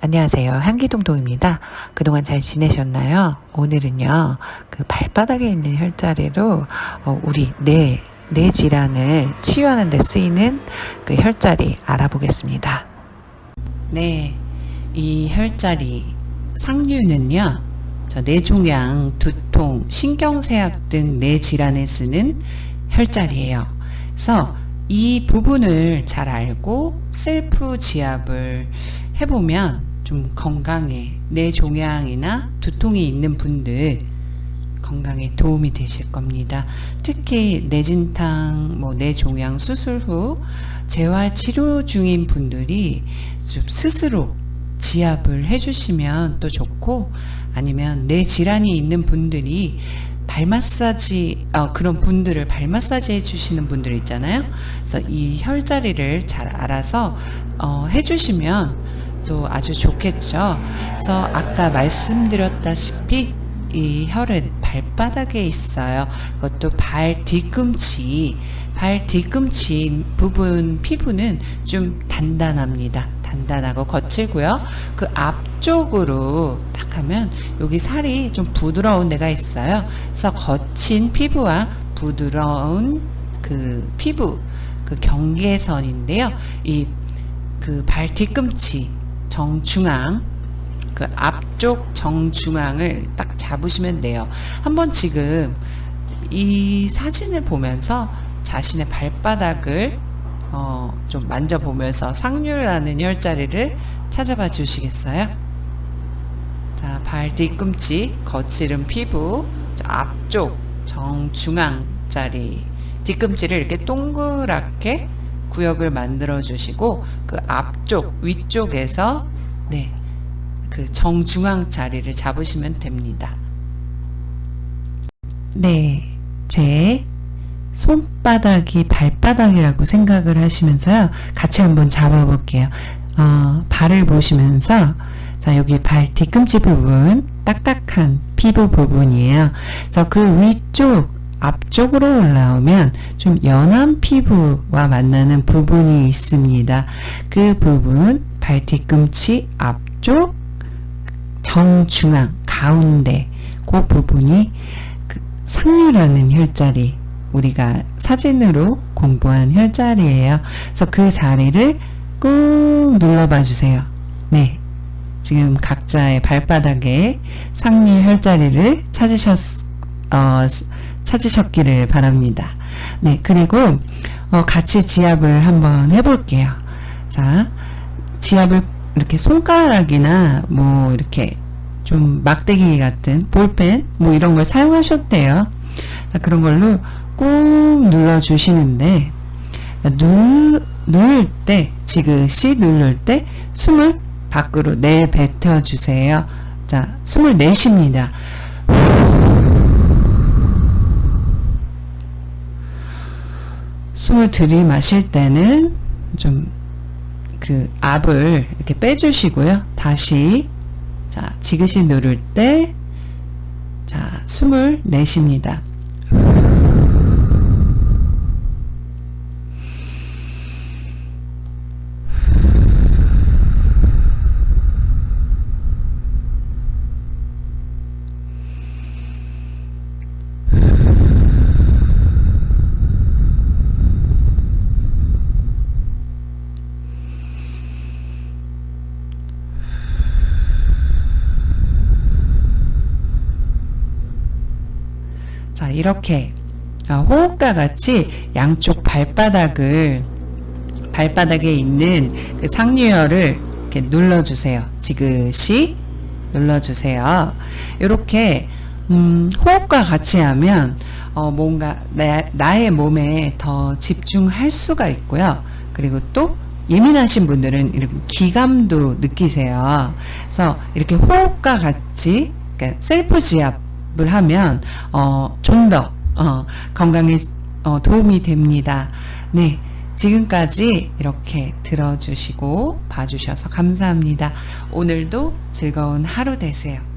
안녕하세요. 한기동동입니다. 그동안 잘 지내셨나요? 오늘은요, 그 발바닥에 있는 혈자리로, 어, 우리 뇌, 뇌 질환을 치유하는 데 쓰이는 그 혈자리 알아보겠습니다. 네, 이 혈자리, 상류는요, 저 뇌종양, 두통, 신경쇠약 등 뇌 질환에 쓰는 혈자리예요. 그래서 이 부분을 잘 알고 셀프 지압을 해보면 좀 건강에 내 종양이나 두통이 있는 분들 건강에 도움이 되실 겁니다. 특히 뇌진탕, 뭐 뇌종양 수술 후 재활 치료 중인 분들이 좀 스스로 지압을 해주시면 또 좋고 아니면 뇌 질환이 있는 분들이 발 마사지 어, 그런 분들을 발 마사지 해주시는 분들 있잖아요. 그래서 이 혈자리를 잘 알아서 어, 해주시면 또 아주 좋겠죠. 그래서 아까 말씀드렸다시피 이 혈은 발바닥에 있어요. 그것도 발 뒤꿈치, 발 뒤꿈치 부분 피부는 좀 단단합니다. 단단하고 거칠고요. 그 앞쪽으로 딱 하면 여기 살이 좀 부드러운 데가 있어요. 그래서 거친 피부와 부드러운 그 피부, 그 경계선인데요. 이 그 발 뒤꿈치 정중앙 그 앞쪽 정중앙을 딱 잡으시면 돼요. 한번 지금 이 사진을 보면서 자신의 발바닥을 어, 좀 만져보면서 상류라는 혈자리를 찾아봐 주시겠어요? 자, 발 뒤꿈치, 거칠은 피부, 앞쪽 정중앙 자리 뒤꿈치를 이렇게 동그랗게 구역을 만들어 주시고 그 앞쪽 위쪽에서 네. 그 정중앙 자리를 잡으시면 됩니다. 네. 제 손바닥이 발바닥이라고 생각을 하시면서요. 같이 한번 잡아 볼게요. 어, 발을 보시면서 자, 여기 발 뒤꿈치 부분 딱딱한 피부 부분이에요. 그래서 그 위쪽 앞쪽으로 올라오면 좀 연한 피부와 만나는 부분이 있습니다. 그 부분 발 뒤꿈치 앞쪽 정중앙 가운데 그 부분이 그 상류라는 혈자리 우리가 사진으로 공부한 혈자리예요. 그래서 그 자리를 꾹 눌러봐 주세요. 네. 지금 각자의 발바닥에 상류 혈자리를 찾으셨, 어, 찾으셨기를 바랍니다. 네, 그리고 어, 같이 지압을 한번 해볼게요. 자, 지압을 이렇게 손가락이나 뭐 이렇게 좀 막대기 같은 볼펜 뭐 이런 걸 사용하셨대요. 자, 그런 걸로 꾹 눌러 주시는데 눌, 누를 때 지그시 누를 때 숨을 밖으로 내뱉어 주세요. 자, 숨을 내쉽니다. 숨을 들이마실 때는 좀 그 압을 이렇게 빼주시고요. 다시 자 지그시 누를 때 자 숨을 내쉽니다. 이렇게 어, 호흡과 같이 양쪽 발바닥을 발바닥에 있는 그 상류혈을 이렇게 눌러주세요. 지그시 눌러주세요. 이렇게 음, 호흡과 같이 하면 어, 뭔가 나, 의 몸에 더 집중할 수가 있고요. 그리고 또 예민하신 분들은 이렇게 기감도 느끼세요. 그래서 이렇게 호흡과 같이 그러니까 셀프 지압 을 하면 어, 좀더 어, 건강에 어, 도움이 됩니다. 네. 지금까지 이렇게 들어주시고 봐주셔서 감사합니다. 오늘도 즐거운 하루 되세요.